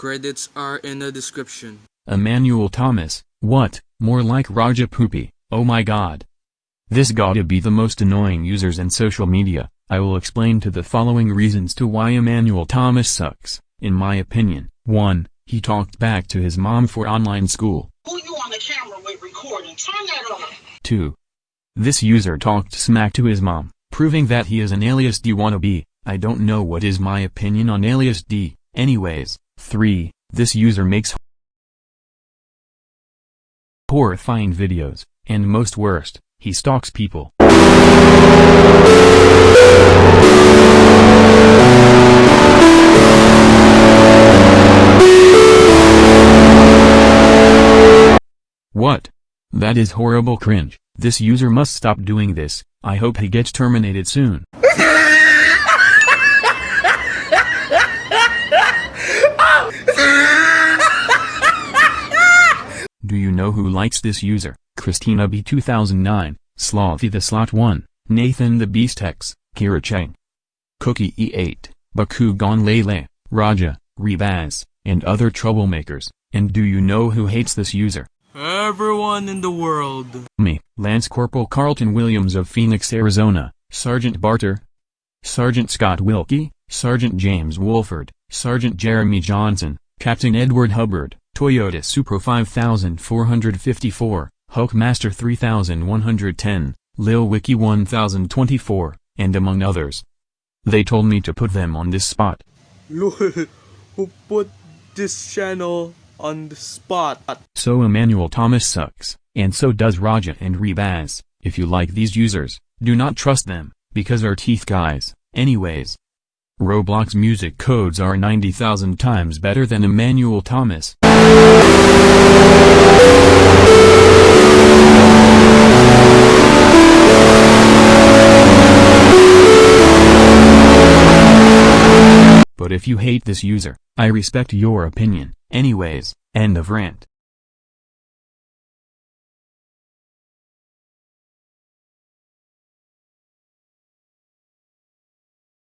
Credits are in the description. Emmanuel Thomas, what, more like Raja Poopy, oh my god. This gotta be the most annoying users in social media, I will explain to the following reasons to why Emmanuel Thomas sucks, in my opinion. 1. He talked back to his mom for online school. Who you on the camera with recording? Turn that off. 2. This user talked smack to his mom, proving that he is an alias D wannabe, I don't know what is my opinion on alias D, anyways. 3. This user makes horrifying videos, and most worst, he stalks people. What? That is horrible cringe. This user must stop doing this. I hope he gets terminated soon. know who likes this user? Christina B. 2009, Slothy the Slot 1, Nathan the Beast X, Kira Cheng, Cookie E8, Bakugan Lele, Raja, Rebaz, and other troublemakers. And do you know who hates this user? Everyone in the world. Me, Lance Corporal Carlton Williams of Phoenix, Arizona, Sergeant Barter, Sergeant Scott Wilkie, Sergeant James Wolford, Sergeant Jeremy Johnson, Captain Edward Hubbard, Toyota Supra 5454, Hulkmaster 3110, Lil Wiki 1024, and among others. They told me to put them on this spot. Who put this channel on the spot? So Emmanuel Thomas sucks, and so does Raja and Rebaz. If you like these users, do not trust them, because are teeth guys, anyways. Roblox music codes are 90,000 times better than Emmanuel Thomas. But if you hate this user, I respect your opinion, anyways, end of rant.